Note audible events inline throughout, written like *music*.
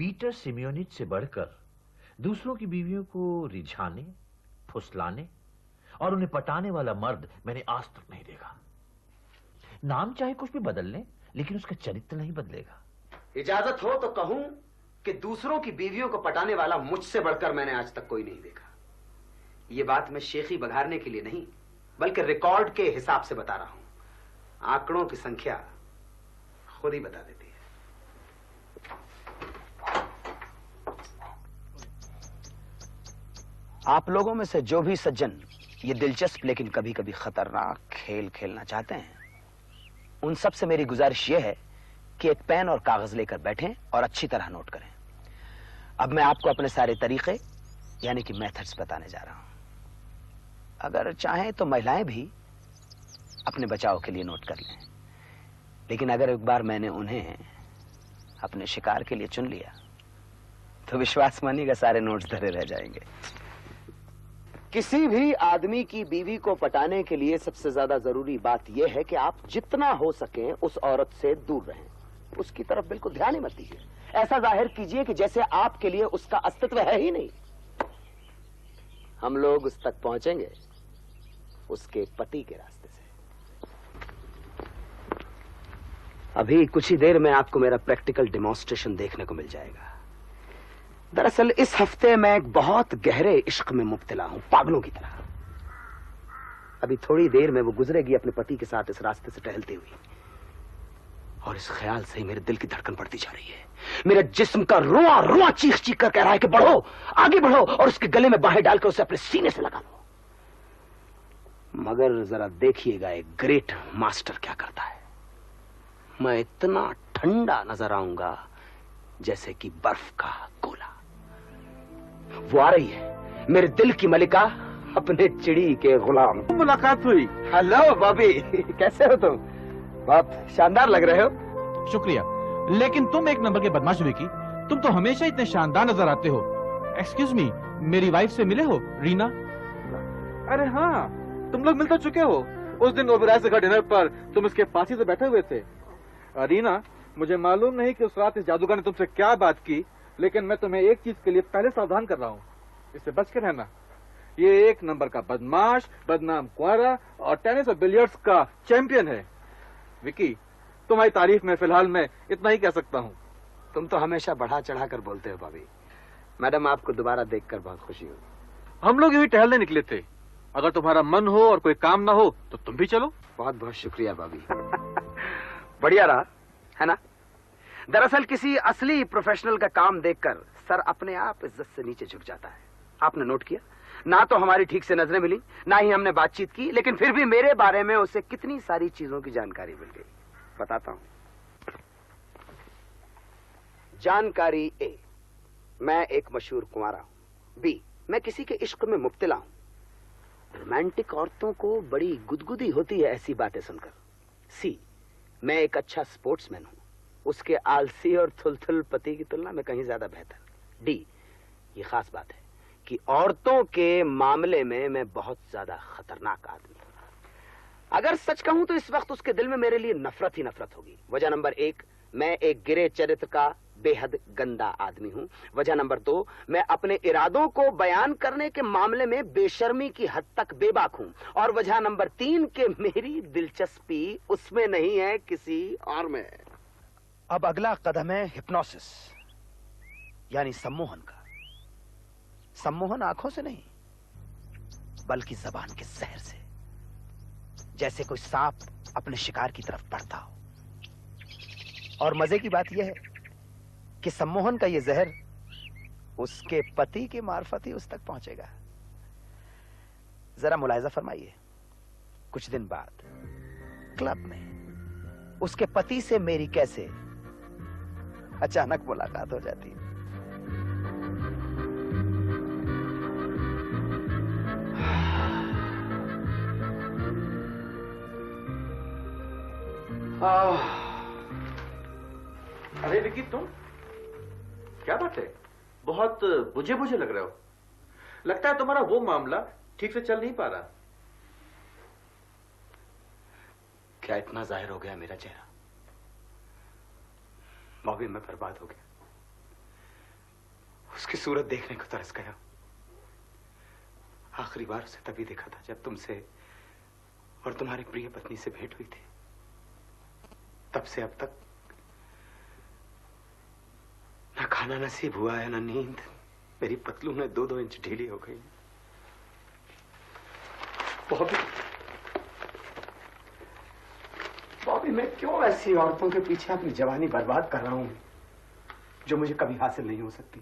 Peter सिमियोनिच से बढ़कर दूसरों की बीवियों को रिझाने, फुसलाने और उन्हें पटाने वाला मर्द मैंने आज तक नहीं देखा। नाम चाहे कुछ भी बदल ले, लेकिन उसका चरित्र नहीं बदलेगा। इजाज़त हो तो कहूँ कि दूसरों की बीवियों को पटाने वाला मुझसे बढ़कर मैंने आज तक कोई नहीं देखा। यह बात मैं शेखी बघारने के लिए नहीं, बल्कि रिकॉर्ड के हिसाब से बता रहा हूँ। आंकड़ों की संख्या खुद ही बता देती आप लोगों में से जो भी सज्जन ये दिलचस्प लेकिन कभी कभी खतरनाक खेल खेलना चाहते हैं, उन सबसे मेरी गुजारिश यह है कि एक पेन और कागज़ लेकर बैठें और अच्छी तरह नोट करें। अब मैं आपको अपने सारे तरीके, यानी कि मेथड्स बताने जा रहा हूँ। अगर चाहें तो महिलाएँ भी अपने बचाव के लिए नोट कर लें। लेकिन अगर एक बार मैंने उन्हें अपने शिकार के लिए चुन लिया तो विश्वास मानिएगा सारे नोट्स धरे रह जाएँगे। किसी भी आदमी की बीवी को पटाने के लिए सबसे ज़्यादा ज़रूरी बात यह है कि आप जितना हो सके उस औरत से दूर रहें। उसकी तरफ़ बिल्कुल ध्यान ही मत दीजिए। ऐसा ज़ाहिर कीजिए कि जैसे आपके लिए उसका अस्तित्व है ही नहीं। हम लोग उस तक पहुँचेंगे, उसके पति के रास्ते से। अभी कुछ ही देर में आपको मेरा प्रैक्टिकल डेमोन्स्ट्रेशन देखने को मिल जाएगा। दरअसल इस हफ़्ते मैं एक बहुत गहरे इश्क में मुब्तला हूँ, पागलों की तरह। अभी थोड़ी देर में वो गुजरेगी अपने पति के साथ इस रास्ते से टहलते हुए। और इस ख्याल से ही मेरे दिल की धड़कन बढ़ती जा रही है। मेरे जिस्म का रुआ रुआ चीख चीख कर कह रहा है कि बढ़ो, आगे बढ़ो और उसके गले में बाहें डालकर उसे अपने सीने से लगा लो। मगर जरा देखिएगा, एक ग्रेट मास्टर क्या करता है। मैं इतना ठंडा नज़र आऊँगा जैसे कि बर्फ़ का वो आ रही है। मेरे दिल की मलिका अपने चिड़ी के गुलाम। मुलाकात हुई। Hello Bobby. कैसे हो तुम? बहुत शानदार लग रहे हो। शुक्रिया। लेकिन तुम एक नंबर के बदमाश हुई की। तुम तो हमेशा इतने शानदार नज़र आते हो। एक्सक्यूज मी मेरी वाइफ से मिले हो रीना? अरे हाँ तुम लोग मिल तो चुके हो। उस दिन ओबराय से डिनर पर तुम इसके फांसी से बैठे हुए थे। रीना मुझे मालूम नहीं कि उस रात इस जादूगर ने तुमसे क्या बात की। लेकिन मैं तुम्हें एक चीज़ के लिए पहले सावधान कर रहा हूँ। इससे बच के रहना। ये एक नंबर का बदमाश बदनाम कुआरा और टेनिस और बिलियर्ड्स का चैंपियन है। विकी तुम्हारी तारीफ़ में फ़िलहाल मैं इतना ही कह सकता हूँ। तुम तो हमेशा बढ़ा चढ़ा कर बोलते हो भाभी। मैडम आपको दोबारा देखकर बहुत खुशी हुई हम लोग यही टहलने निकले थे। अगर तुम्हारा मन हो और कोई काम ना हो तो तुम भी चलो। बहुत बहुत शुक्रिया भाभी। *laughs* बढ़िया रहा है ना? दरअसल किसी असली प्रोफेशनल का काम देखकर सर अपने आप इज़्ज़त से नीचे झुक जाता है। आपने नोट किया? ना तो हमारी ठीक से नज़रें मिली, ना ही हमने बातचीत की, लेकिन फिर भी मेरे बारे में उसे कितनी सारी चीज़ों की जानकारी मिल गई। बताता हूँ। जानकारी ए मैं एक मशहूर कुंवारा हूँ। बी मैं किसी के इश्क में मुब्तला हूँ। रोमांटिक औरतों को बड़ी गुदगुदी होती है ऐसी बातें सुनकर। सी मैं एक अच्छा स्पोर्ट्समैन हूँ। उसके आलसी और थुलथुल पति की तुलना में कहीं ज़्यादा बेहतर। डी, ये खास बात है कि औरतों के मामले में मैं बहुत ज़्यादा खतरनाक आदमी हूँ। अगर सच कहूँ तो इस वक्त उसके दिल में मेरे लिए नफरत ही नफरत होगी। वजह नंबर एक, मैं एक गिरे चरित्र का बेहद गंदा आदमी हूँ। वजह नंबर दो, मैं अपने इरादों को बयान करने के मामले में बेशर्मी की हद तक बेबाक हूँ। और वजह नंबर तीन, के मेरी दिलचस्पी उसमें नहीं है, किसी और में। अब अगला कदम है हिप्नोसिस यानी सम्मोहन का। सम्मोहन आँखों से नहीं, बल्कि जबान के जहर से। जैसे कोई सांप अपने शिकार की तरफ़ बढ़ता हो। और मज़े की बात यह है कि सम्मोहन का यह जहर उसके पति के मार्फत ही उस तक पहुंचेगा। जरा मुलायजा फरमाइए, कुछ दिन बाद, क्लब में, उसके पति से मेरी कैसे अचानक मुलाकात हो जाती है। अरे विकी तुम? क्या बात है? बहुत बुझे बुझे लग रहे हो। लगता है तुम्हारा वो मामला ठीक से चल नहीं पा रहा। क्या इतना ज़ाहिर हो गया मेरा चेहरा? बॉबी, मैं बर्बाद हो गया। उसकी सूरत देखने को तरस गया। आखिरी बार उसे तभी देखा था जब तुमसे और तुम्हारी प्रिय पत्नी से भेंट हुई थी। तब से अब तक ना खाना नसीब हुआ है, ना नींद। मेरी पतलू में दो दो इंच ढीली हो गई। बॉबी बॉबी मैं क्यों ऐसी औरतों के पीछे अपनी जवानी बर्बाद कर रहा हूँ जो मुझे कभी हासिल नहीं हो सकती?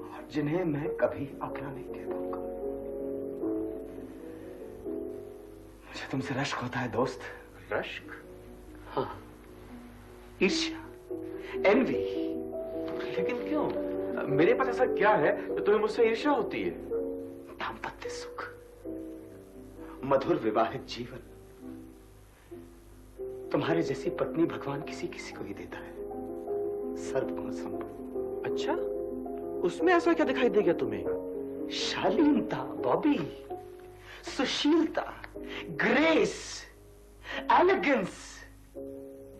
और जिन्हें मैं कभी अपना नहीं कह पाऊँगा। मुझे तुमसे रश्क होता है दोस्त। रश्क? हाँ। ईर्ष्या एनवी लेकिन क्यों? मेरे पास ऐसा क्या है जो तुम्हें मुझसे ईर्ष्या होती है? दाम्पत्य सुख मधुर विवाहित जीवन। तुम्हारे जैसी पत्नी भगवान किसी किसी को ही देता है। सर्वगुण संपन्न अच्छा? उसमें ऐसा क्या दिखाई देगा तुम्हें? शालीनता बॉबी सुशीलता ग्रेस एलिगेंस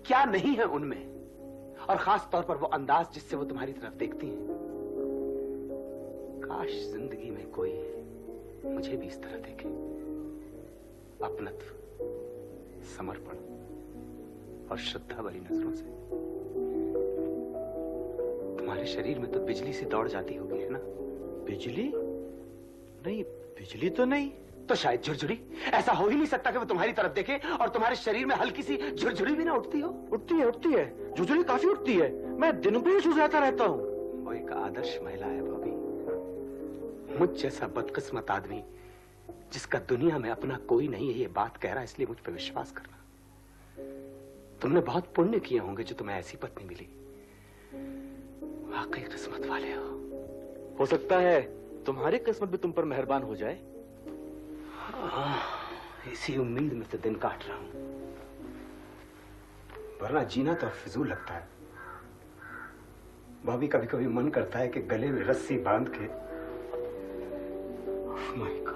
क्या नहीं है उनमें? और खास तौर पर वो अंदाज जिससे वो तुम्हारी तरफ़ देखती हैं। काश ज़िंदगी में कोई मुझे भी इस तरह देखे। अपनत्व समर्पण। और श्रद्धा भरी नज़रों से। तुम्हारे शरीर में तो बिजली से दौड़ जाती होगी है ना? बिजली? नहीं बिजली तो नहीं। तो शायद झुरझुरी। ऐसा हो ही नहीं सकता कि वो तुम्हारी तरफ़ देखे और तुम्हारे शरीर में हल्की सी झुरझुरी भी ना उठती हो। उठती है उठती है। झुझुरी काफ़ी उठती है। मैं दिन भर झुझलाता रहता हूँ। वो एक आदर्श महिला है भाभी। मुझ जैसा बदकिस्मत आदमी जिसका दुनिया में अपना कोई नहीं है ये बात कह रहा है इसलिए मुझ पर विश्वास करना तुमने बहुत पुण्य किए होंगे जो तुम्हें ऐसी पत्नी मिली। वाकई किस्मत वाले हो। हो सकता है तुम्हारी किस्मत भी तुम पर मेहरबान हो जाए। हाँ, इसी उम्मीद में तो दिन काट रहा हूँ। वरना जीना तो फिजूल लगता है। भाभी कभी कभी मन करता है कि गले में रस्सी बाँध के माय गॉड।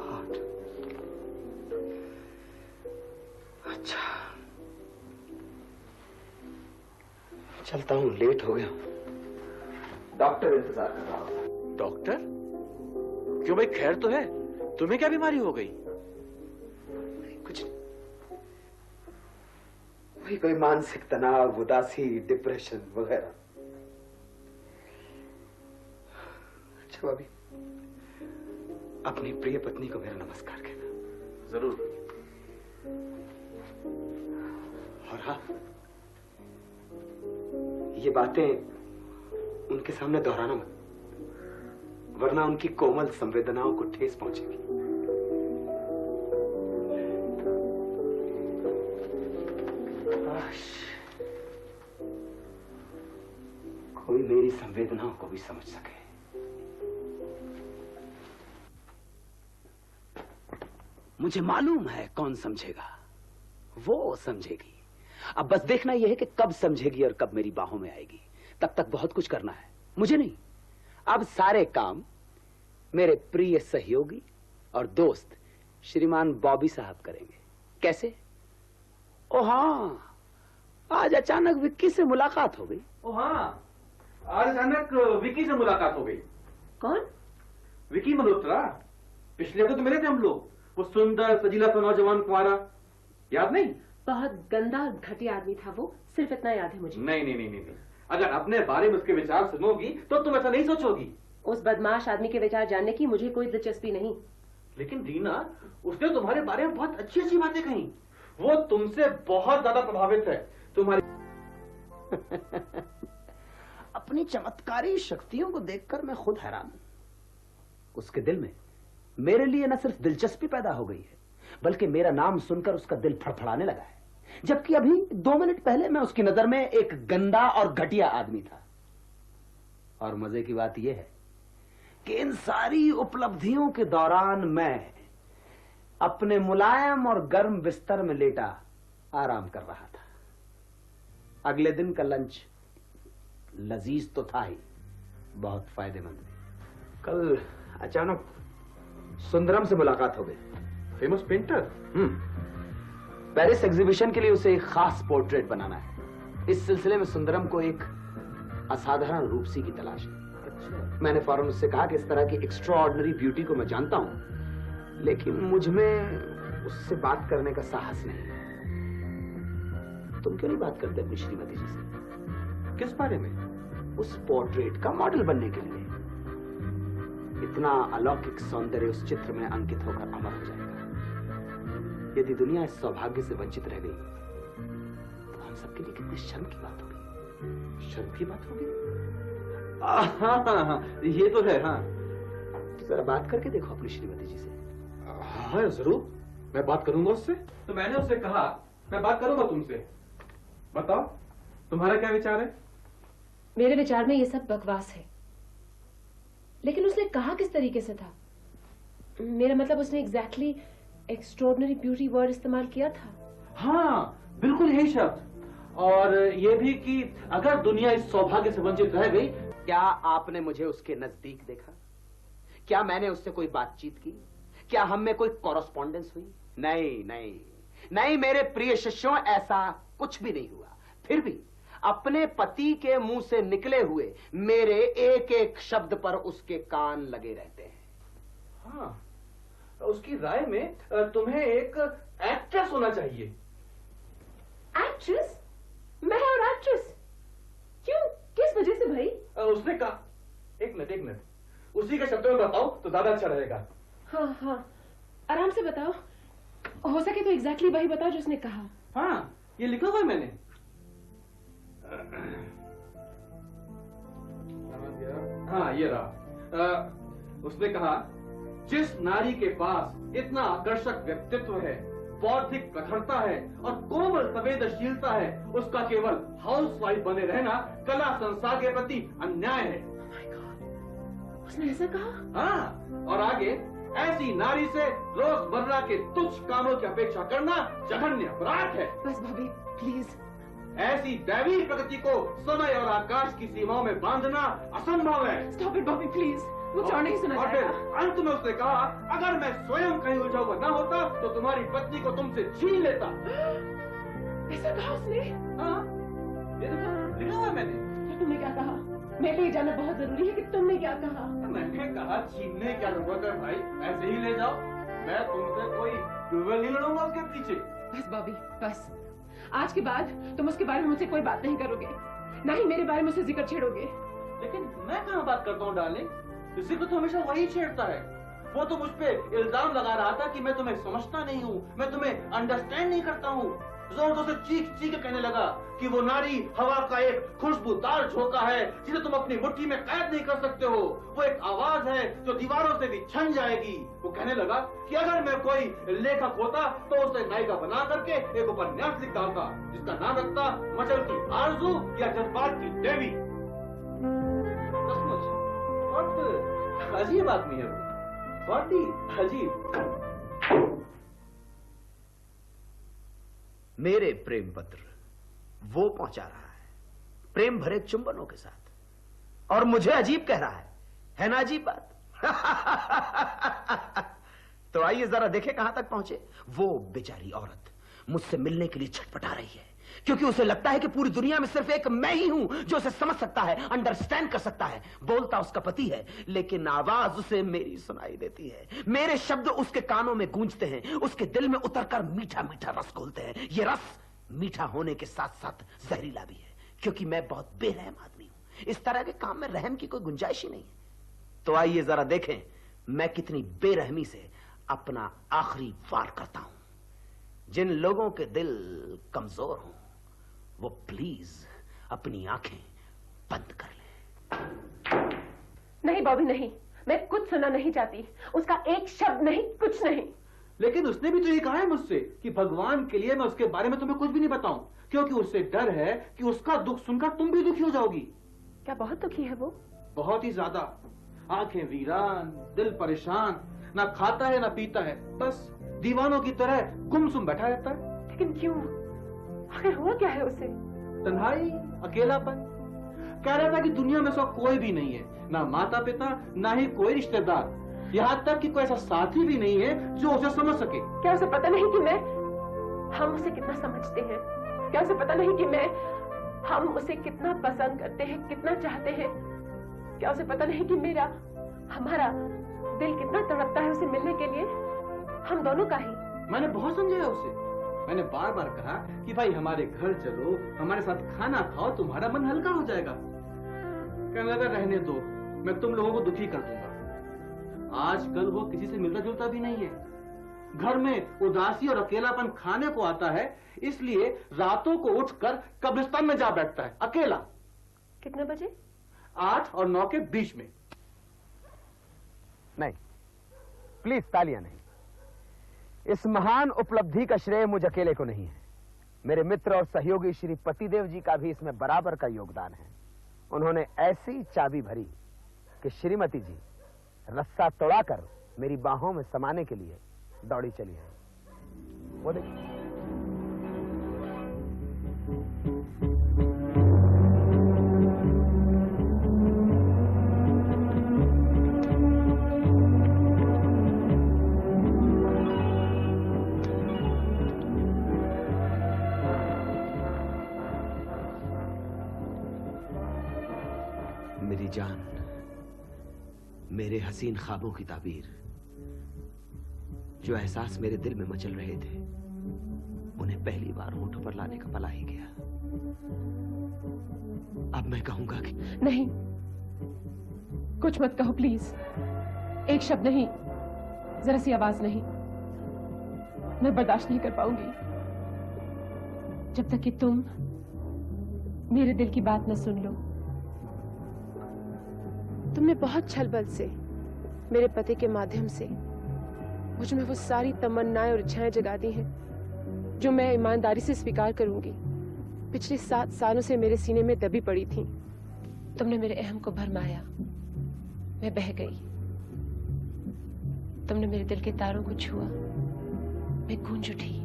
चलता हूँ लेट हो गया डॉक्टर इंतज़ार कर रहा होगा डॉक्टर क्यों भाई खैर तो है। तुम्हें क्या बीमारी हो गई? कुछ नहीं। वही कोई मानसिक तनाव उदासी डिप्रेशन वगैरह। अच्छा भाभी अपनी प्रिय पत्नी को मेरा नमस्कार कहना। ज़रूर। और हाँ ये बातें उनके सामने दोहराना मत। वरना उनकी कोमल संवेदनाओं को ठेस पहुंचेगी। कोई मेरी संवेदनाओं को भी समझ सके। मुझे मालूम है कौन समझेगा। वो समझेगी। अब बस देखना यह है कि कब समझेगी और कब मेरी बाहों में आएगी। तब तक बहुत कुछ करना है। मुझे नहीं। अब सारे काम मेरे प्रिय सहयोगी और दोस्त श्रीमान बॉबी साहब करेंगे। कैसे? ओ हाँ। आज अचानक विक्की से मुलाकात हो गई। ओ हाँ। आज अचानक विकी से मुलाकात हो गई। कौन? विकी मल्होत्रा। पिछले हफ़्ते तो मिले थे हम लोग। वो सुंदर सजीला सा नौजवान कुमारा याद नहीं? बहुत गंदा और घटिया आदमी था वो। सिर्फ़ इतना याद है मुझे। नहीं नहीं नहीं नहीं नहीं। अगर अपने बारे में उसके विचार सुनोगी तो तुम ऐसा नहीं सोचोगी। उस बदमाश आदमी के विचार जानने की मुझे कोई दिलचस्पी नहीं। लेकिन रीना उसने तुम्हारे बारे में बहुत अच्छी अच्छी बातें कही। वो तुमसे बहुत ज़्यादा प्रभावित है। तुम्हारी *laughs* अपनी चमत्कारी शक्तियों को देखकर मैं खुद हैरान हूँ। उसके दिल में मेरे लिए न सिर्फ़ दिलचस्पी पैदा हो गई है बल्कि मेरा नाम सुनकर उसका दिल फड़फड़ाने लगा है। जबकि अभी दो मिनट पहले मैं उसकी नज़र में एक गंदा और घटिया आदमी था। और मज़े की बात यह है कि इन सारी उपलब्धियों के दौरान मैं अपने मुलायम और गर्म बिस्तर में लेटा आराम कर रहा था। अगले दिन का लंच लजीज तो था ही, बहुत फ़ायदेमंद कल अचानक सुंदरम से मुलाकात हो गई। फ़ेमस पेंटर पेरिस एग्जीबिशन के लिए उसे एक खास पोर्ट्रेट बनाना है। इस सिलसिले में सुंदरम को एक असाधारण रूपसी की तलाश है। अच्छा। मैंने फ़ौरन उससे कहा कि इस तरह की एक्स्ट्रॉर्डनरी ब्यूटी को मैं जानता हूँ लेकिन मुझमें उससे बात करने का साहस नहीं है। तुम क्यों नहीं बात करते अपनी श्रीमती जी से? किस बारे में? उस पोर्ट्रेट का मॉडल बनने के लिए। इतना अलौकिक सौंदर्य उस चित्र में अंकित होकर अमर हो जाएगा। यदि दुनिया इस सौभाग्य से वंचित रह गई तो हम सबके लिए कितनी शर्म की बात होगी। शर्म की बात होगी? हाँ हाँ हाँ ये तो है हाँ। जरा बात करके देखो अपनी श्रीमती जी से। हाँ ज़रूर। मैं बात करूँगा उससे। तो मैंने उससे कहा मैं बात करूँगा तुमसे। बताओ तुम्हारा क्या विचार है? मेरे विचार में ये सब बकवास है। लेकिन उसने कहा किस तरीके से था? मेरा मतलब उसने एग्जैक्टली एक्स्ट्रॉर्डनरी ब्यूटी वर्ड इस्तेमाल किया था। हाँ बिल्कुल यही शब्द। और ये भी कि अगर दुनिया इस सौभाग्य से वंचित रह गई क्या आपने मुझे उसके नज़दीक देखा? क्या मैंने उससे कोई बातचीत की? क्या हम में कोई कॉरस्पॉन्डेंस हुई? नहीं नहीं। नहीं मेरे प्रिय शिष्यों ऐसा कुछ भी नहीं हुआ। फिर भी अपने पति के मुँह से निकले हुए मेरे एक एक शब्द पर उसके कान लगे रहते हैं। हाँ। उसकी राय में तुम्हें एक एक्ट्रेस होना चाहिए। एक्ट्रेस मैं और एक्ट्रेस क्यों? किस वजह से भाई? उसने कहा एक मिनट एक मिनट। उसी के शब्दों में बताओ तो ज़्यादा अच्छा रहेगा। हाँ हाँ। आराम से बताओ। हो सके तो एग्जैक्टली वही बताओ जो उसने कहा। हाँ ये लिखा हुआ है मैंने। हाँ ये रहा। अ, उसने कहा जिस नारी के पास इतना आकर्षक व्यक्तित्व है बौद्धिक प्रखरता है और कोमल संवेदनशीलता है उसका केवल हाउसवाइफ बने रहना कला संसार के प्रति अन्याय है। Oh उसने ऐसा कहा? हाँ और आगे ऐसी नारी से रोज़मर्रा के तुच्छ कामों की अपेक्षा करना जघन्य अपराध है। बस भाभी प्लीज़ ऐसी दैवी प्रगति को समय और आकाश की सीमाओं में बांधना असंभव है। स्टॉप इट भाभी प्लीज़ मुझे और नहीं सुना और फिर अंत में उसने कहा अगर मैं स्वयं कहीं उलझा हुआ न होता तो तुम्हारी पत्नी को तुमसे छीन लेता। ऐसा कहा उसने? हाँ। ये देखो लिखा हुआ मैंने। तो तुमने क्या कहा? मेरे लिए जानना बहुत ज़रूरी है कि तुमने क्या कहा? मैंने कहा छीनने क्या ज़रूरत है भाई ऐसे ही ले जाओ। मैं तुमसे कोई डुएल नहीं लड़ूँगा उसके पीछे। बस बॉबी बस। आज के बाद तुम उसके बारे में मुझसे कोई बात नहीं करोगे। ना ही मेरे बारे में उससे ज़िक्र छेड़ोगे। लेकिन मैं कहाँ बात करता हूँ डार्लिंग? किसी को तो हमेशा वही छेड़ता है। वो तो मुझ पर इल्ज़ाम लगा रहा था कि मैं तुम्हें समझता नहीं हूँ, मैं तुम्हें अंडरस्टैंड नहीं करता हूँ। ज़ोर ज़ोर से चीख चीख कहने लगा कि वो नारी हवा का एक खुशबूदार झोंका है, जिसे तुम अपनी मुट्ठी में कैद नहीं कर सकते हो। वो एक आवाज़ है जो दीवारों से भी छन जाएगी। वो कहने लगा कि अगर मैं कोई लेखक होता तो उसे नायिका बना करके एक उपन्यास लिख डालता जिसका नाम रखता मचल की आरज़ू या जज्बात की देवी। अजीब आदमी है वो। बहुत ही अजीब। मेरे प्रेम पत्र, वो पहुँचा रहा है। प्रेम भरे चुंबनों के साथ। और मुझे अजीब कह रहा है। है ना अजीब बात? *laughs* तो आइए जरा देखें कहाँ तक पहुँचे। वो बेचारी औरत मुझसे मिलने के लिए छटपटा रही है। क्योंकि उसे लगता है कि पूरी दुनिया में सिर्फ़ एक मैं ही हूँ जो उसे समझ सकता है अंडरस्टैंड कर सकता है। बोलता उसका पति है, लेकिन आवाज़ उसे मेरी सुनाई देती है। मेरे शब्द उसके कानों में गूंजते हैं, उसके दिल में उतरकर मीठा मीठा रस घोलते हैं। ये रस मीठा होने के साथ साथ जहरीला भी है, क्योंकि मैं बहुत बेरहम आदमी हूँ। इस तरह के काम में रहम की कोई गुंजाइश ही नहीं है। तो आइए जरा देखें, मैं कितनी बेरहमी से अपना आखिरी वार करता हूँ। जिन लोगों के दिल कमज़ोर हों वो प्लीज़ अपनी आँखें बंद कर लें। नहीं बॉबी नहीं। मैं कुछ सुनना नहीं चाहती। उसका एक शब्द नहीं कुछ नहीं। लेकिन उसने भी तो ये कहा है मुझसे कि भगवान के लिए मैं उसके बारे में तुम्हें कुछ भी नहीं बताऊँ क्योंकि उससे डर है कि उसका दुख सुनकर तुम भी दुखी हो जाओगी। क्या बहुत दुखी है वो? बहुत ही ज़्यादा। आँखें वीरान दिल परेशान ना खाता है ना पीता है। बस दीवानों की तरह गुमसुम बैठा रहता है। लेकिन क्यों? आखिर हुआ क्या है उसे? तन्हाई अकेलापन? कह रहा था कि दुनिया में उसका कोई भी नहीं है ना माता पिता ना ही कोई रिश्तेदार। यहाँ तक कि कोई ऐसा साथी भी नहीं है जो उसे समझ सके। क्या उसे पता नहीं कि मैं हम उसे कितना समझते हैं? क्या उसे पता नहीं कि मैं हम उसे कितना पसंद करते हैं कितना चाहते हैं? क्या उसे पता नहीं कि मेरा हमारा दिल कितना तड़पता है उसे मिलने के लिए? हम दोनों का ही। मैंने बहुत समझाया उसे। मैंने बार बार कहा कि भाई हमारे घर चलो हमारे साथ खाना खाओ तुम्हारा मन हल्का हो जाएगा। कहने लगा रहने दो मैं तुम लोगों को दुखी कर दूँगा। आजकल वो किसी से मिलता जुलता भी नहीं है। घर में उदासी और अकेलापन खाने को आता है इसलिए रातों को उठकर कब्रिस्तान में जा बैठता है अकेला। कितने बजे? आठ और नौ के बीच में। नहीं प्लीज़ तालियाँ नहीं। इस महान उपलब्धि का श्रेय मुझे अकेले को नहीं है। मेरे मित्र और सहयोगी श्री पतिदेव जी का भी इसमें बराबर का योगदान है। उन्होंने ऐसी चाबी भरी कि श्रीमती जी, रस्सा तोड़ाकर मेरी बाहों में समाने के लिए दौड़ी चली है। वो देखिए हसीन ख्वाबों की ताबीर, जो एहसास मेरे दिल में मचल रहे थे, उन्हें पहली बार होठों पर लाने का पला ही गया। अब मैं कहूँगा कि नहीं। कुछ मत कहो, प्लीज़। एक शब्द नहीं। जरा सी आवाज़ नहीं। मैं बर्दाश्त नहीं कर पाऊँगी। जब तक कि तुम मेरे दिल की बात न सुन लो। तुमने बहुत छल बल से मेरे पति के माध्यम से। मुझमें वो सारी तमन्नाएँ और इच्छाएँ जगा दी हैं, जो मैं ईमानदारी से स्वीकार करूँगी। पिछले सात सालों से मेरे सीने में दबी पड़ी थी। तुमने मेरे अहम को भरमाया। मैं बह गई। तुमने मेरे दिल के तारों को छुआ। मैं गूंज उठी।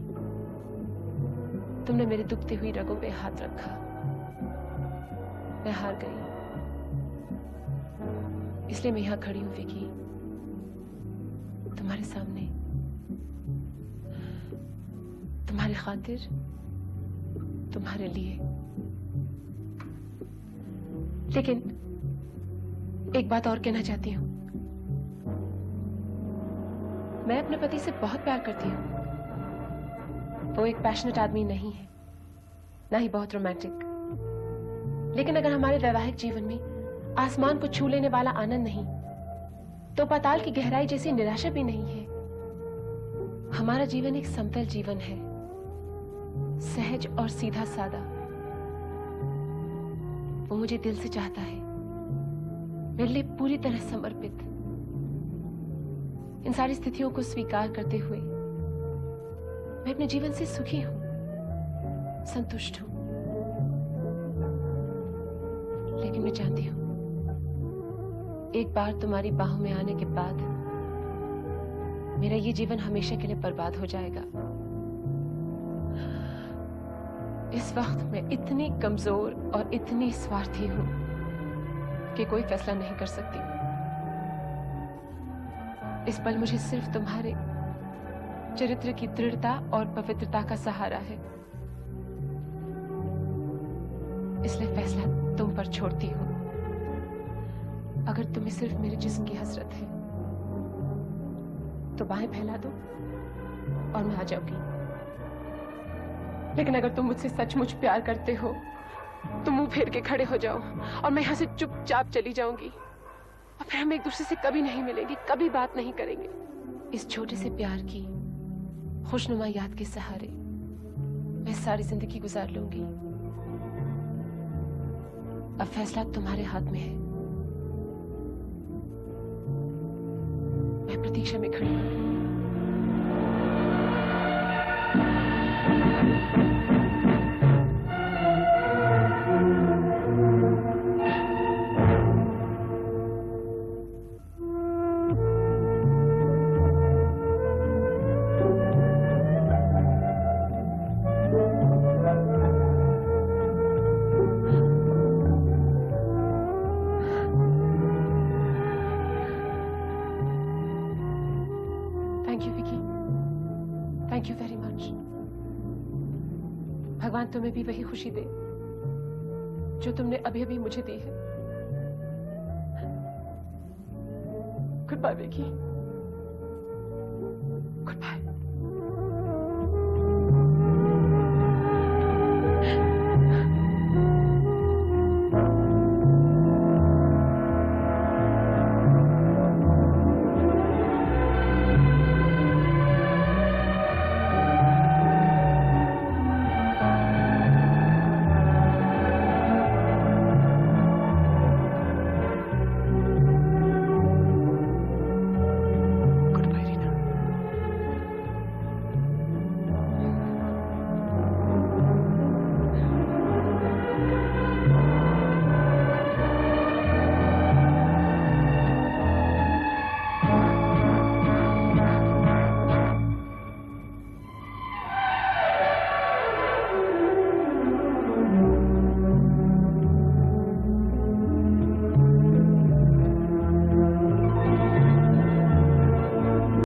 तुमने मेरे दुखती हुई रगों पे हाथ रखा। मैं हार गई। इसलिए मैं यहाँ खड़ी हूँ, विकी। तुम्हारे सामने। तुम्हारी खातिर, तुम्हारे लिए। लेकिन एक बात और कहना चाहती हूँ। मैं अपने पति से बहुत प्यार करती हूँ। वो एक पैशनेट आदमी नहीं है। ना ही बहुत रोमांटिक लेकिन अगर हमारे वैवाहिक जीवन में आसमान को छू लेने वाला आनंद नहीं तो पाताल की गहराई जैसी निराशा भी नहीं है। हमारा जीवन एक समतल जीवन है। सहज और सीधा सादा। वो मुझे दिल से चाहता है। मेरे लिए पूरी तरह समर्पित। इन सारी स्थितियों को स्वीकार करते हुए मैं अपने जीवन से सुखी हूँ। संतुष्ट हूँ। लेकिन मैं जानती हूँ एक बार तुम्हारी बाहों में आने के बाद मेरा ये जीवन हमेशा के लिए बर्बाद हो जाएगा। इस वक्त मैं इतनी कमज़ोर और इतनी स्वार्थी हूँ कि कोई फैसला नहीं कर सकती। इस पल मुझे सिर्फ़ तुम्हारे चरित्र की दृढ़ता और पवित्रता का सहारा है। इसलिए फैसला तुम पर छोड़ती हूँ। अगर तुम्हें सिर्फ़ मेरे जिस्म की हसरत है तो बाहें फैला दो और मैं आ जाऊँगी। लेकिन अगर तुम मुझसे सचमुच प्यार करते हो तो मुँह फेर के खड़े हो जाओ और मैं यहाँ से चुपचाप चली जाऊँगी। और फिर हम एक दूसरे से कभी नहीं मिलेंगे, कभी बात नहीं करेंगे। इस छोटे से प्यार की खुशनुमा याद के सहारे मैं सारी ज़िंदगी गुजार लूँगी। अब फैसला तुम्हारे हाथ में है। प्रतीक्षा में खड़ी थैंक यू वेरी मच भगवान तुम्हें भी वही खुशी दे, जो तुमने अभी अभी मुझे दी है। Good bye Beki